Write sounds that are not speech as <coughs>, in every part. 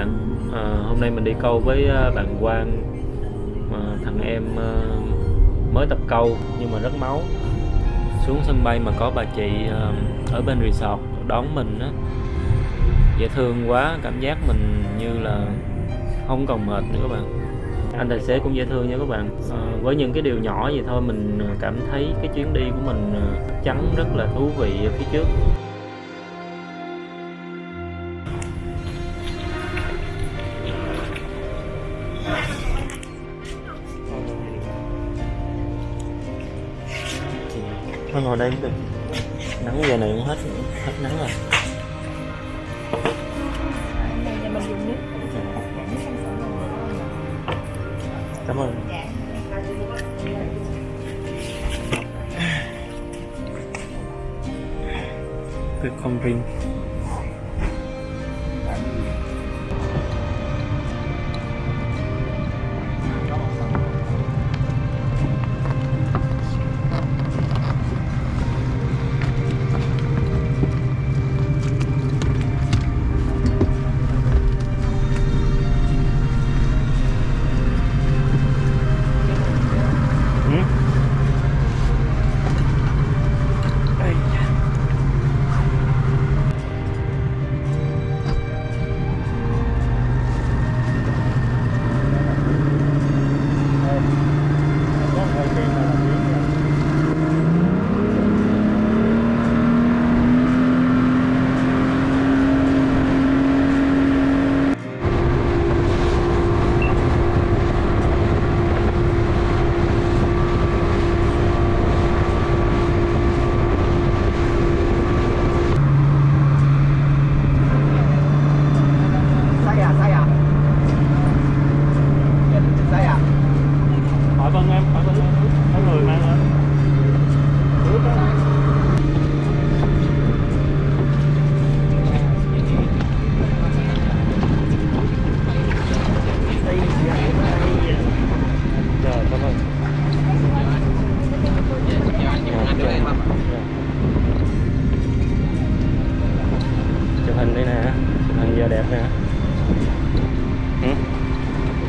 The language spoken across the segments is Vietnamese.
bạn à, hôm nay mình đi câu với ờ, bạn Quang à, thằng em à, mới tập câu nhưng mà rất máu. Xuống sân bay mà có bà chị à, ở bên resort đón mình á. Dễ thương quá cảm giác mình như là không còn mệt nữa các bạn. Anh tài xế cũng dễ thương nha các bạn. À, với những cái điều nhỏ vậy thôi mình cảm thấy cái chuyến đi của mình chắc chắn rất là thú vị phía trước. Thôi ngồi đây cũng được. Nắng giờ này cũng hết hết nắng rồi. Cảm ơn. Cái con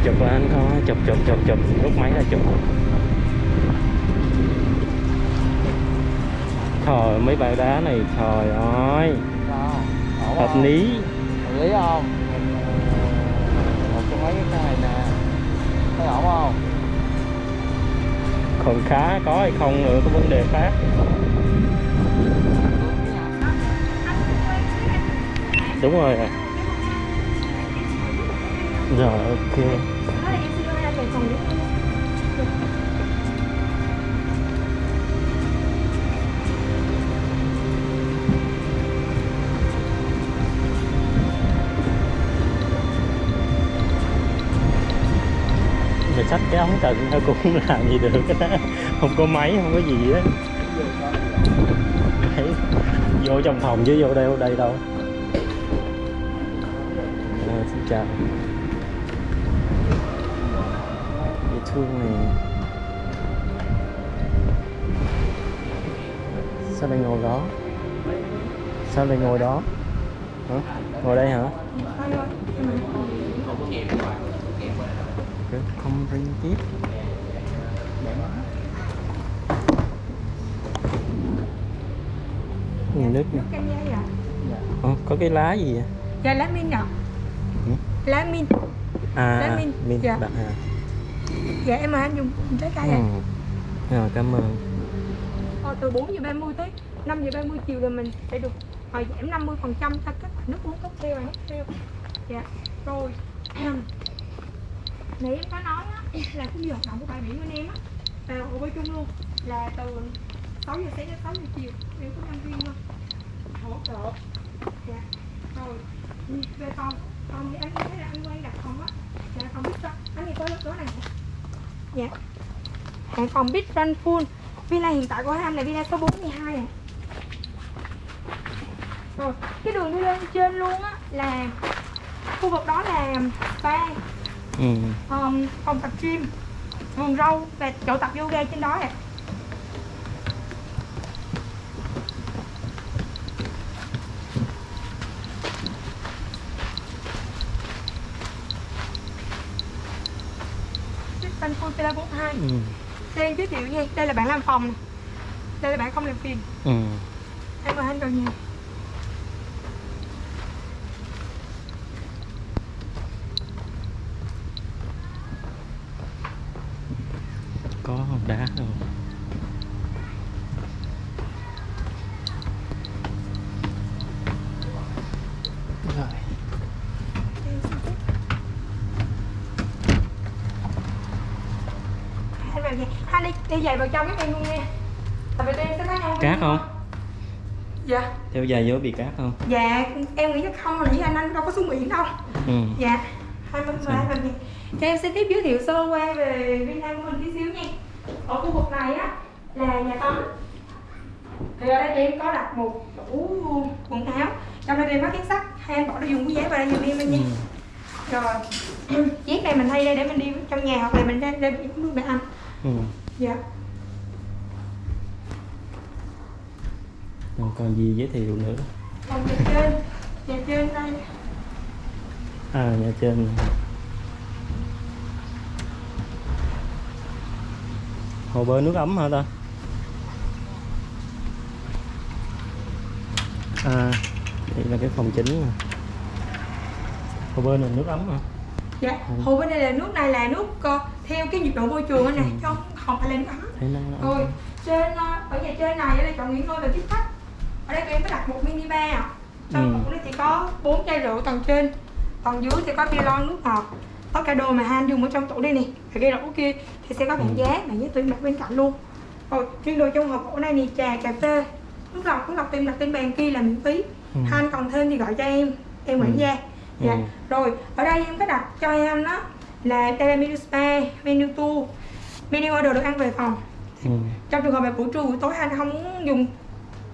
chụp là anh có chụp chụp chụp chụp rút máy ra chụp trời mấy bãi đá này trời ơi hợp không? lý Hợp lý không? Một trong mấy cái này nè Thấy ổn không? còn khá có hay không nữa có vấn đề khác đúng rồi rồi ok xin ra về cái ống tận thôi cũng làm gì được. <laughs> Không có máy không có gì á vô trong phòng chứ vô đây đây đâu. À, xin chào. Thương này. Sao lại ngồi đó? Sao lại ngồi đó? Hả? Ngồi đây hả? Không ring tiếp. Nhìn nước nè? Ờ, có cái lá gì vậy? Dạ lá min ạ. Ừ. Lá min. À Lá min, min dạ. bạn à Dạ em mời anh dùng trái cây ừ. rồi cảm ơn. Ờ, từ 4 giờ 30 tới 5 giờ 30 chiều là mình sẽ được ờ, giảm 50 phần trăm cho các loại nước uống theo và theo dạ rồi. <clears throat> Nãy em có nói á, <clears throat> là cái hoạt động của bãi biển bên em á là ở bơi chung luôn là từ 6 giờ sáng đến 6 giờ chiều. Em có nhân viên luôn hỗ trợ. Dạ rồi. Về phòng phòng thì anh thấy là anh quen đặt phòng á. Dạ phòng biết rồi anh thì có lớp đó này dạ. Hàng phòng biết run full. Villa hiện tại của anh là villa số 42 à. Rồi cái đường đi lên trên luôn á là khu vực đó là spa. Ừ. um, phòng tập gym vườn rau và chỗ tập yoga trên đó nè Tân Villa 42 Ừ. Đây giới thiệu nha, đây là bạn làm phòng Đây là bạn không làm phiền Ừ. Em mời anh vào nhà có hòn đá không rồi Anh vào nhà Anh đi, đi giày vào trong cái em luôn nha. Tại vì em sẽ nói nhau cát không? Dạ. Theo dài vô bị cát không? Dạ, em nghĩ chắc không rồi, anh anh đâu có xuống biển đâu. Ừ. Dạ Hai mời anh vào nhà Cho em xin tiếp giới thiệu sơ qua về Villa của mình tí xíu nha. Ở khu vực này á là nhà tắm. Thì ở đây em có đặt một tủ quần áo. Trong đây em có két sắt. Hai anh bỏ đồ dùng của giấy vào đây giùm em anh nha Ừ. Rồi Chiếc này mình thay đây để mình đi trong nhà hoặc là mình ra biển luôn để ăn Ừ. Dạ. Rồi còn gì giới thiệu nữa? Còn nhà trên. Nhà trên đây. À nhà trên. Hồ bơi nước ấm hả ta? À đây là cái phòng chính nè. hồ bơi này nước ấm hả? Dạ, hồ bên đây là nước này là nước ờ, theo cái nhiệt độ môi trường này, chứ không, không phải nó nó Rồi, trên ờ, ở nhà trên này là chọn nghỉ ngơi và tiếp khách. Ở đây tụi em có đặt một mini bar. Trong Ừ. tủ nó chỉ có bốn chai rượu tầng trên. Tầng dưới sẽ có bia lon nước ngọt Tất cả đồ mà Han dùng ở trong tủ đây nè. Và cái rổ kia thì sẽ có bảng giá, bảng giá tụi em đặt bên cạnh luôn. Rồi, riêng đồ trong hộp gỗ này thì trà, cà phê. Nước lọc, nước lọc em đặt trên bàn kia là miễn phí. Ừ. Han còn thêm thì gọi cho em, em quản Ừ. gia. Dạ, Ừ. rồi ở đây em có đặt cho em đó là đây là menu spa, menu tour Menu order được ăn về phòng. Ừ. trong trường hợp mà buổi trưa buổi tối anh không muốn dùng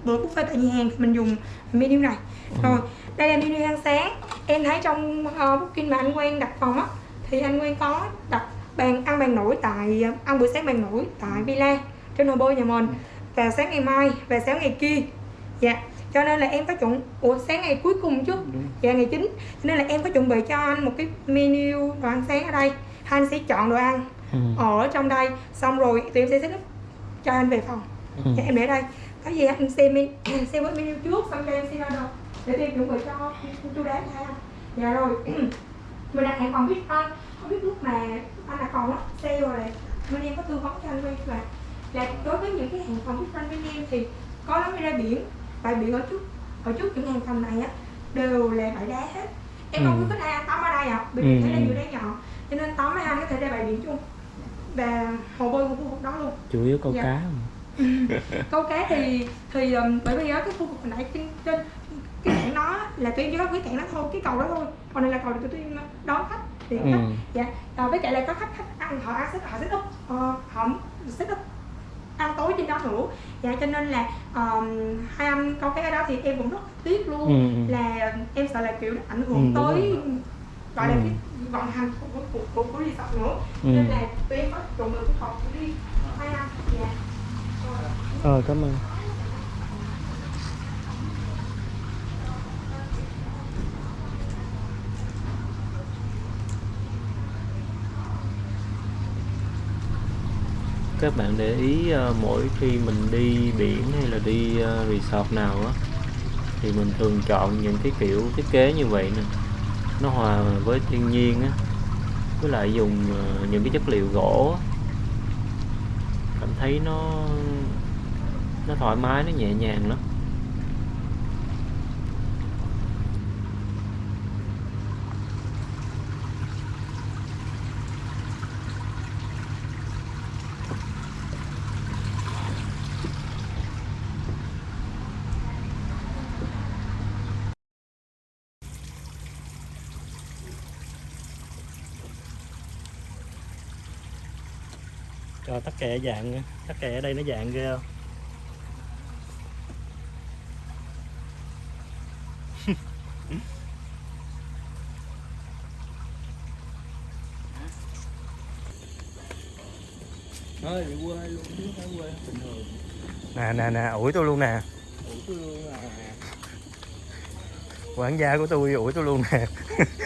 bữa buffet tại nhà hàng thì mình dùng menu này. Rồi đây là menu ăn sáng. Em thấy trong uh, booking mà anh quen đặt phòng á thì anh quen có đặt bàn ăn bàn nổi tại ăn bữa sáng bàn nổi tại villa trên hồ bơi nhà mình và sáng ngày mai và sáng ngày kia. Dạ cho nên là em có chuẩn ủa sáng ngày cuối cùng chứ? Dạ ngày chính cho nên là em có chuẩn bị cho anh một cái menu đồ ăn sáng ở đây. Anh sẽ chọn đồ ăn Ừ. ở trong đây. Xong rồi tụi em sẽ up cho anh về phòng. Ừ. dạ, em để đây. Có gì anh xem men- <coughs> xem với menu trước xong cho em xem order để tụi em chuẩn bị cho chu đáo cho anh dạ rồi. <coughs> Mình đặt hẹn phòng biết anh. Không biết lúc mà anh đặt phòng á sale rồi này bên em có tư vấn cho anh quay là là đối với những cái hàng phòng biết anh bên em thì có lắm đi ra biển. Bãi biển ở trước ở trước những hàng phòng này á đều là bãi đá hết. Em không Ừ. biết có ai tắm ở đây ạ bởi Ừ, vì thấy là ừ. nhiều đá nhỏ. Cho nên tắm mấy anh có thể ra bãi biển chung và hồ bơi của khu vực đó luôn chủ yếu câu Dạ. cá <laughs> câu cá thì thì um, bởi vì ở cái khu vực hồi nãy trên, trên cái cảng đó là em chỉ có cái cảng đó thôi cái cầu đó thôi còn đây là cầu tụi em đón khách để Ừ. khách dạ à, với lại là có khách khách ăn họ ăn họ up ờ, họ set up ăn tối trên đó nữa dạ cho nên là um, hai anh câu cái ở đó thì em cũng rất tiếc luôn Ừ, ừ. là em sợ là kiểu ảnh Ừ, hưởng đúng tới rồi. gọi là Ừ. cái vận hành của của, của, của, của resort nữa. Ừ. nên là tụi em có trộn được cái phòng của đi hai anh dạ. Ờ cảm ơn. Các bạn để ý ờ, mỗi khi mình đi biển hay là đi ờ, resort nào á thì mình thường chọn những cái kiểu thiết kế như vậy nè nó hòa với thiên nhiên á với lại dùng ờ, những cái chất liệu gỗ á. cảm thấy nó nó thoải mái, nó nhẹ nhàng lắm cho tắc kè dạng tắc kè ở đây nó dạng ghê không? <laughs> Quê luôn quê bình thường. Nè nè nè ủi tôi luôn nè. Ủa tôi luôn à. Quản gia của tôi ủi tôi luôn nè <laughs>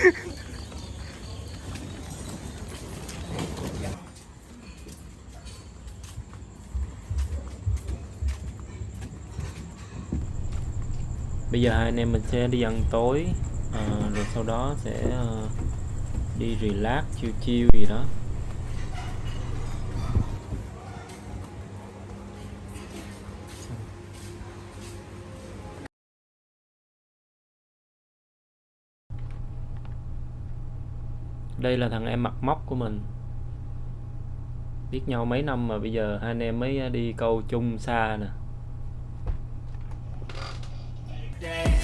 bây giờ hai anh em mình sẽ đi ăn tối à, rồi sau đó sẽ ờ, đi relax chill chill gì đó. Đây là thằng em mặt móc của mình. Biết nhau mấy năm mà bây giờ hai anh em mới ờ, đi câu chung xa nè.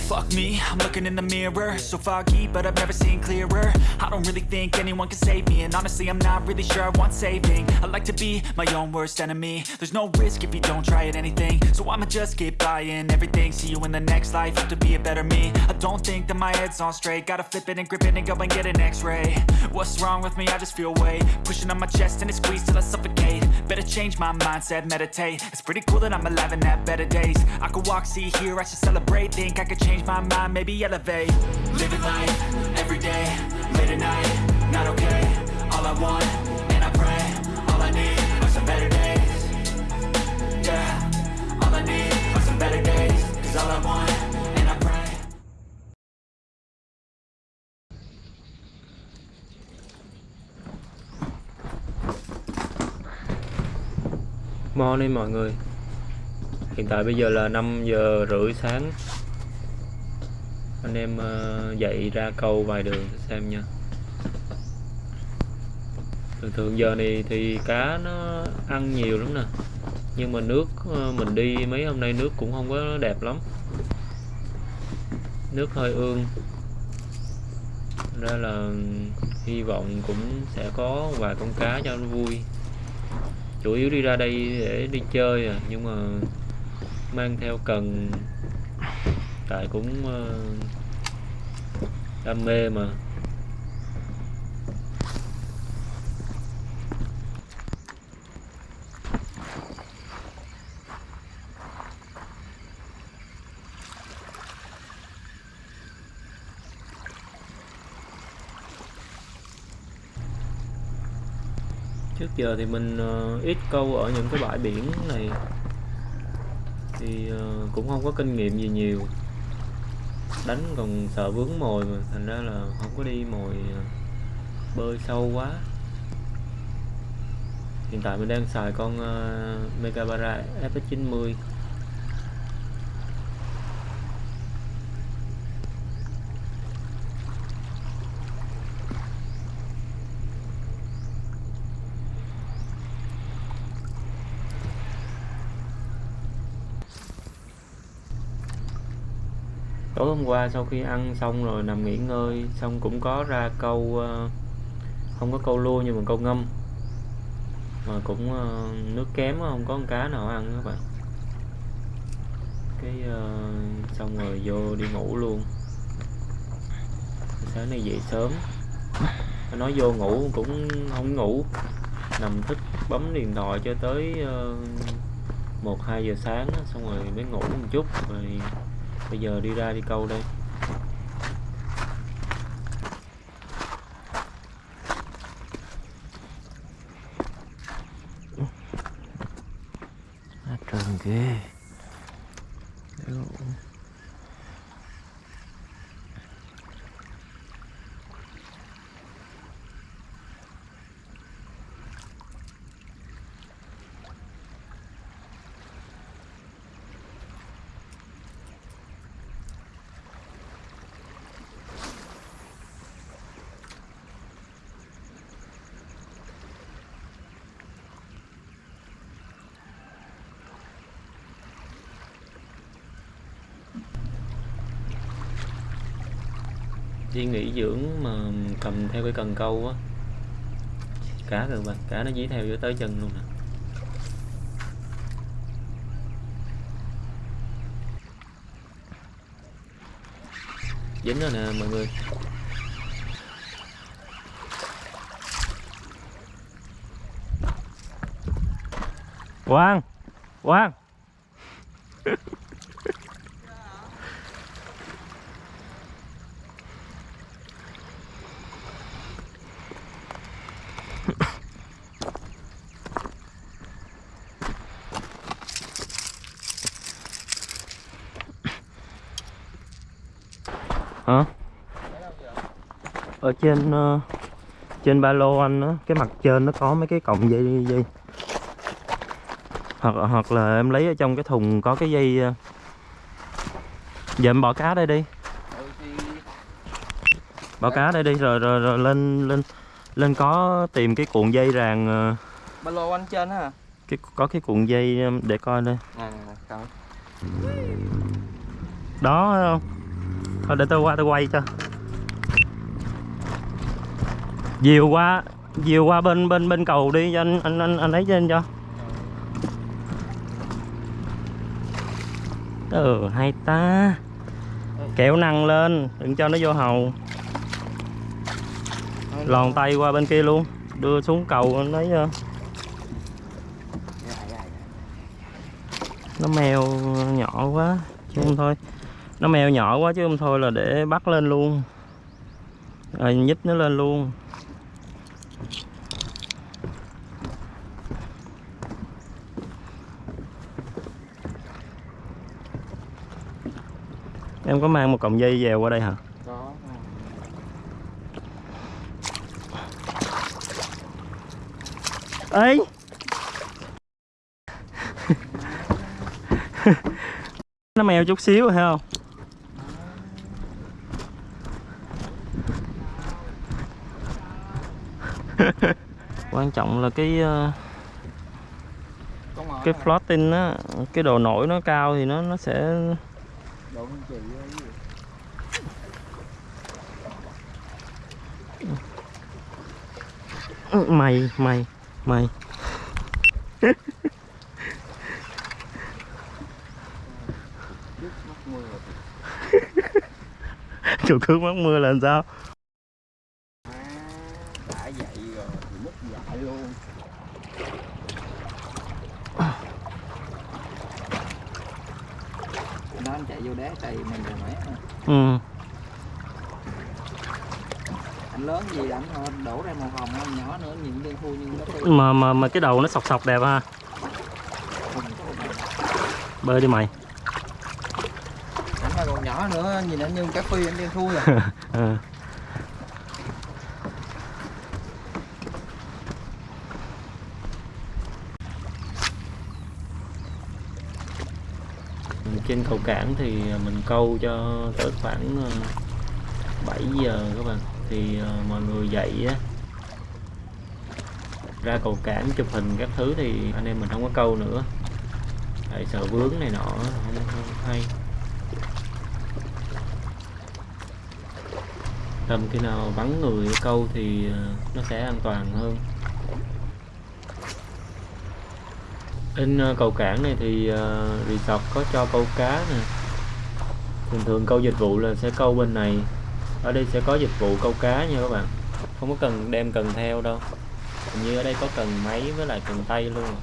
Fuck me, I'm looking in the mirror. So foggy, but I've never seen clearer. I don't really think anyone can save me And honestly, I'm not really sure I want saving. I like to be my own worst enemy. There's no risk if you don't try at anything. So I'ma just keep buying everything. See you in the next life, have to be a better me. I don't think that my head's on straight. Gotta flip it and grip it and go and get an x-ray. What's wrong with me? I just feel weight. Pushing on my chest and it squeezes till I suffocate Better change my mindset, meditate. It's pretty cool that I'm alive and have better days. I could walk, see, hear, I should celebrate. Think I could change my mind, maybe elevate. Living life, every day, late at night Not okay, all I want, Morning mọi người. Hiện tại bây giờ là 5 giờ rưỡi sáng. Anh em ờ, dậy ra câu vài đường xem nha. Thường thường giờ này thì cá nó ăn nhiều lắm nè. Nhưng mà nước ờ, mình đi mấy hôm nay nước cũng không có đẹp lắm. Nước hơi ương. Ra là ừ, hy vọng cũng sẽ có vài con cá cho nó vui chủ yếu đi ra đây để đi chơi à nhưng mà mang theo cần. Tại cũng ờ, đam mê mà. Giờ thì mình uh, ít câu ở những cái bãi biển này. Thì uh, cũng không có kinh nghiệm gì nhiều. Đánh còn sợ vướng mồi mà thành ra là không có đi mồi ờ, bơi sâu quá. Hiện tại mình đang xài con uh, Megabara FX90 tối hôm qua sau khi ăn xong rồi nằm nghỉ ngơi, xong cũng có ra câu ờ, không có câu lua nhưng mà câu ngâm. Mà cũng ờ, nước kém không có con cá nào ăn các bạn. Cái ờ, xong rồi vô đi ngủ luôn. Sáng nay dậy sớm. Nói vô ngủ cũng không ngủ. Nằm thức bấm điện thoại cho tới một, hai giờ sáng xong rồi mới ngủ một chút. Rồi bây giờ đi ra đi câu đây. đi nghỉ dưỡng mà cầm theo cái cần câu á. Cá rồi bạn cá nó dí theo cho tới chân luôn nè. Dính rồi nè, mọi người. Quang Quang. Ở trên ờ, trên ba lô anh á cái mặt trên nó có mấy cái cọng dây dây. Hoặc hoặc là em lấy ở trong cái thùng có cái dây ờ. giờ em bỏ cá đây đi. Bỏ cá đây đi rồi rồi, rồi lên lên lên có tìm cái cuộn dây ràng ờ, ba lô anh trên hả? cái có cái cuộn dây để coi đây. À đó không thôi để tôi qua tôi quay cho Dìu qua Dìu qua bên bên bên cầu đi cho anh anh anh, anh lấy trên cho. Ừ hay ta. Kéo năng lên đừng cho nó vô hầu. Lòn tay qua bên kia luôn đưa xuống cầu anh lấy cho nó mèo nhỏ quá chứ không thôi. Nó mèo nhỏ quá chứ không thôi là để bắt lên luôn. Rồi nhích nó lên luôn. Em có mang một cọng dây dèo qua đây hả? Có. Ấy nó mèo chút xíu thấy không? Quan trọng là cái ờ, cái floating á cái độ nổi nó cao thì nó nó sẽ anh chị với gì? Mày mày mày. Chuột cướp mất mưa là <laughs> làm sao à, đã vậy rồi thì mất dạy luôn nó anh chạy vô đá tay mình rồi mẹ ừ. Anh lớn gì anh thôi đổ ra màu hồng anh nhỏ nữa nhìn đen thui nhưng nó mà mà mà cái đầu nó sọc sọc đẹp ha. Bơi đi mày. Anh còn nhỏ nữa nhìn anh như cá phi anh đen thui à ừ trên cầu cảng thì à, mình câu cho tới khoảng à, 7 giờ các bạn. Thì à, mọi người dậy á ra cầu cảng chụp hình các thứ thì anh em mình không có câu nữa. Tại sợ vướng này nọ không, không hay. Tầm khi nào vắng người câu thì nó sẽ an toàn hơn. Bên ờ, cầu cảng này thì ờ, resort có cho câu cá nè. Thường thường câu dịch vụ là sẽ câu bên này. Ở đây sẽ có dịch vụ câu cá nha các bạn. Không có cần đem cần theo đâu. Hình như ở đây có cần máy với lại cần tay luôn.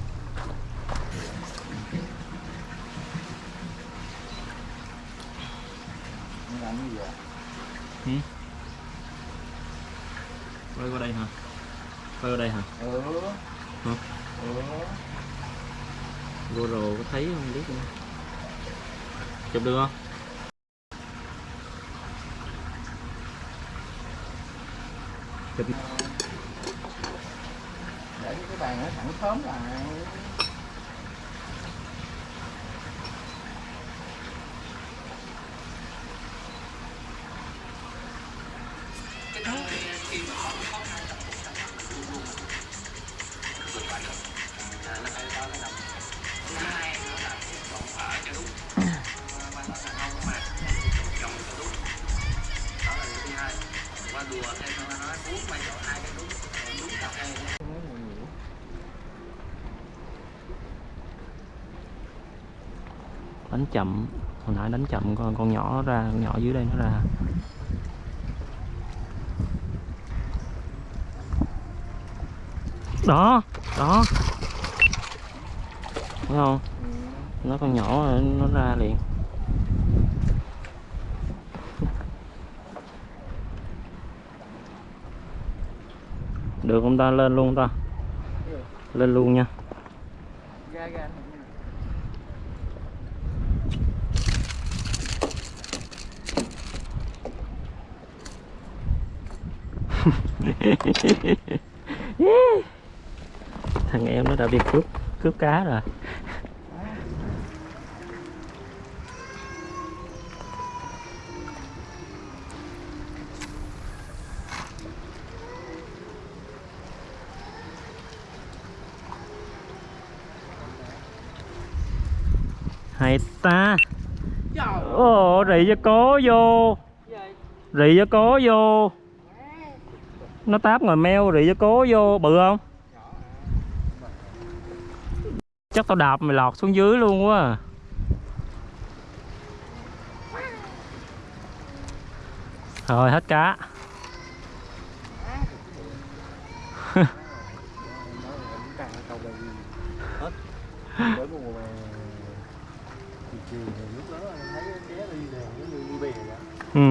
Quay qua đây hả? Quay qua đây ừ Hả? ừ GoPro có thấy không? Biết nữa. chụp được không? Chụp để cái bàn nó thẳng sớm lại. đánh chậm. Hồi nãy đánh chậm con con nhỏ nó ra, con nhỏ dưới đây nó ra. Đó đó. Thấy không? Nó con nhỏ nó ra liền. Được không ta? Lên luôn ta. Lên luôn nha. Thằng em nó đã bị cướp cướp cá rồi. Hay ta. Ồ rị cho cố vô. Rị cho cố vô nó táp ngoài meo rồi cho cố vô bự không? Chắc tao đạp mày lọt xuống dưới luôn quá à. rồi, hết cá. <laughs> Ừ.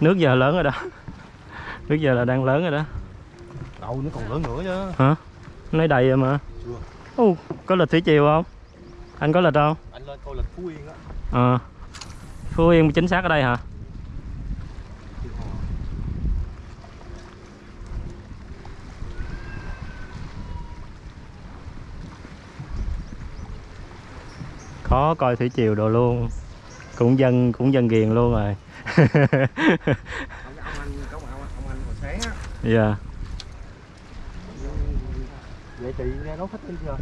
Nước giờ lớn rồi đó nước giờ là đang lớn rồi đó. Đâu nó còn lớn nữa chứ. Hả? Nói đầy rồi mà. Chưa. Ồ, có lịch thủy chiều không? Anh có lịch không? Anh lên coi lịch phú yên á. Ờ. Phú yên chính xác ở đây hả? Khó coi thủy triều đồ luôn. Cũng dân cũng dân ghiền luôn rồi <laughs> ông, ông anh có ông, ông, ông anh hồi sáng á dạ. Vậy chị nghe nói khách đi chưa?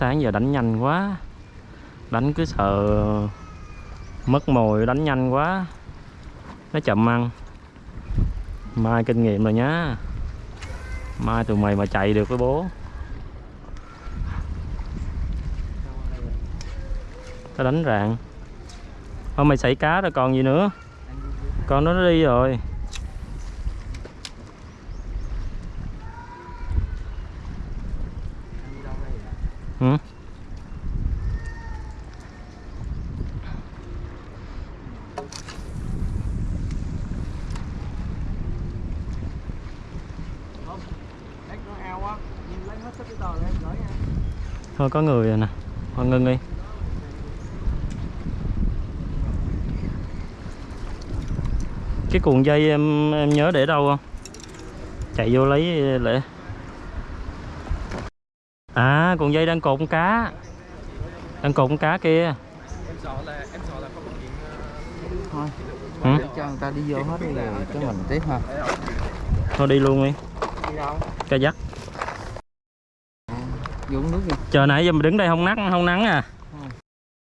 Sáng giờ đánh nhanh quá. Đánh cứ sợ mất mồi đánh nhanh quá. Nó chậm ăn. Mai kinh nghiệm rồi nhá. Mai tụi mày mà chạy được với bố. Tao đánh rạng thôi mày xảy cá rồi còn gì nữa. Con nó đi rồi. Ừ? Thôi có người rồi nè. Thôi ngưng đi. Cái cuộn dây em em nhớ để đâu không? Chạy vô lấy lệ à cuộn dây đang cột con cá. Đang cột con cá kia. Thôi Ừ? để cho người ta đi vô hết đi rồi cái mình tiếp ha. Thôi đi luôn đi. Ca dắt. Uống nước đi. Chờ nãy giờ mình đứng đây không nắng không nắng à.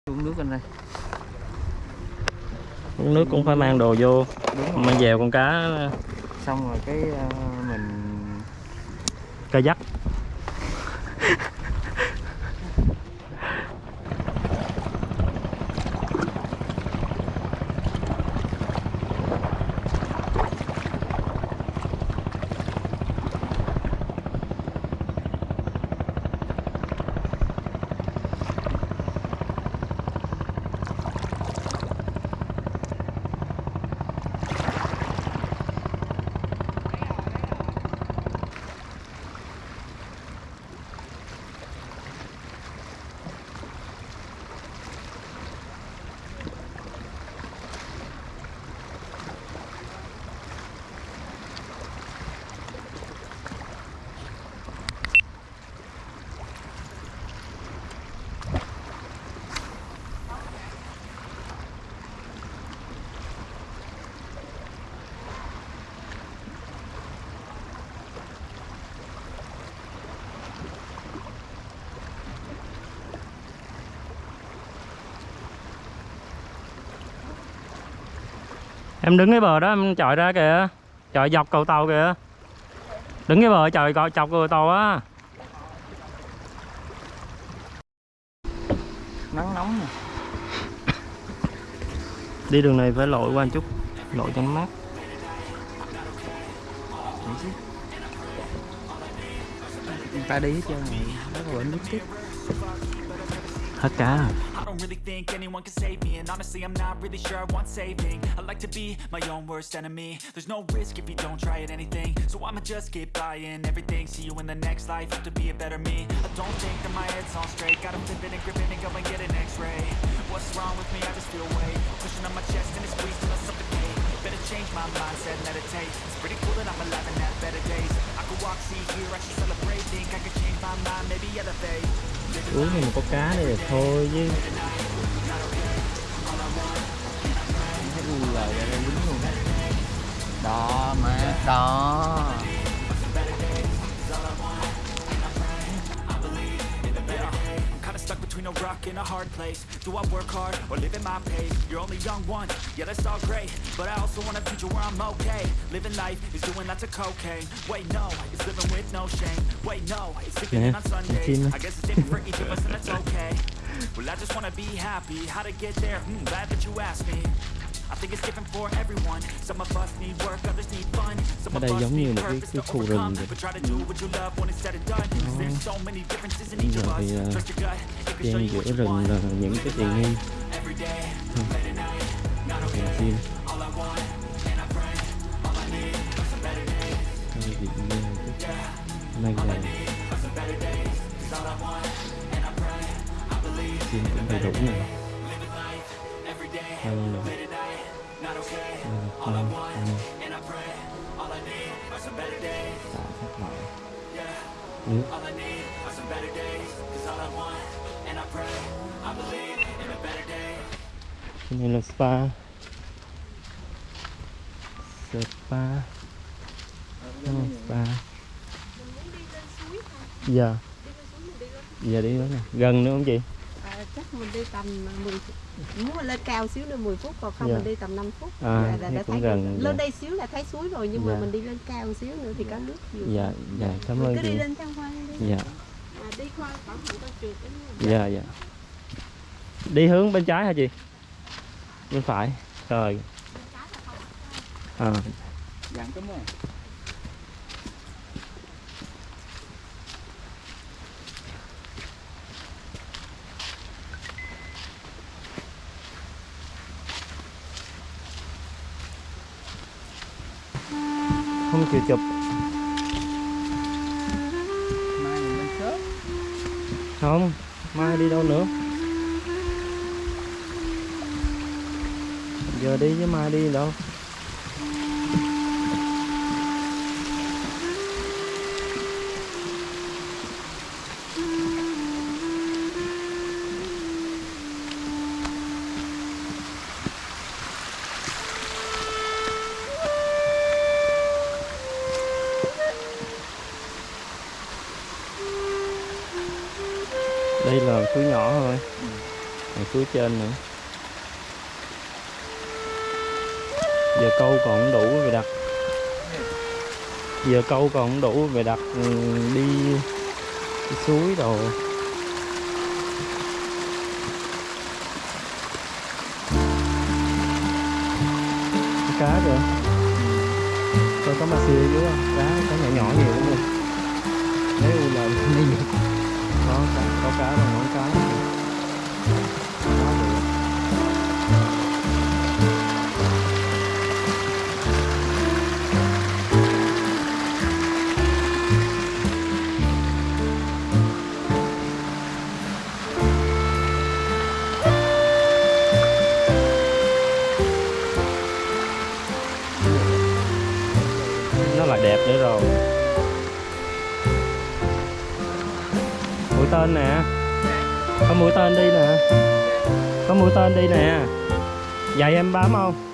Uống nước anh đây uống nước cũng phải mang đồ vô. Mang dèo con cá. Xong rồi cái ờ, mình ca dắt em đứng cái bờ đó em chọi ra kìa chọi dọc cầu tàu kìa. Đứng cái bờ chọi cọ- chọc cầu tàu á. Nắng nóng nè. <coughs> Đi đường này phải lội qua một chút lộ cho nó mát. Ta đi hết trơn rất là bẩn nước tiếp. Hết cá rồi don't really think anyone can save me. And honestly I'm not really sure I want saving. I like to be my own worst enemy. There's no risk if you don't try at anything. So I'ma just keep buying everything. See you in the next life, have to be a better me. I don't think that my head's on straight. Gotta flip it and grip it and go and get an x-ray. What's wrong with me? I just feel weight. Pushing on my chest and it's squeezed till I suffocate Better change my mindset, meditate. It's pretty cool that I'm alive and have better days uống thì có cá này là thôi chứ. Thấy u lời ra đây dính luôn đó má đó between a rock and a hard place Do I work hard or live at my pace? You're only young one, yeah that's all great. But I also want a future where I'm okay. Living life is doing lots of cocaine. Wait no, it's living with no shame. Wait no, it's sleeping Yeah, on Sundays. I guess it's different for each of us and that's okay. Well I just wanna be happy, how to get there? Hmm, glad that you asked me I think it's different for everyone. Some of us need work, others need fun. Some Ở đây giống như một cái- cái khu rừng vậy. In each Giờ of us. thì, ờ, you giữa rừng là những cái tiện nghi days. Thôi thì nghe chút. Nay là xiên cũng đầy đủ này Living better day. Cái này là spa. Spa. Đúng spa. Dạ. Giờ đi đó nè. Gần nữa không chị chắc mình đi tầm 10 phút. Muốn lên cao xíu nữa 10 phút còn không Dạ. mình đi tầm 5 phút. À, là, thế đã cũng thấy gần, lên dạ. đây xíu là thấy suối rồi nhưng Dạ. mà mình đi lên cao xíu nữa thì có nước nhiều. dạ dạ cảm ơn cứ đi lên tham quan đi. dạ À, đi qua cẩn thận con trượt đó nha. dạ dạ đi hướng bên trái hả chị bên phải rồi à, dặn cấm rồi không chịu chụp. Mai mình lên sớm không, mai đi đâu nữa? Giờ đi với mai đi đâu? Còn trên nữa. Giờ câu còn không đủ về đặt. Giờ câu còn không đủ về đặt đi, đi suối đồ cá kìa. Coi có mà siêu dưới cá cá nhỏ nhỏ nhiều lắm luôn thấy u là đi nhiều đó cá, có cá và ngón cá em bám không?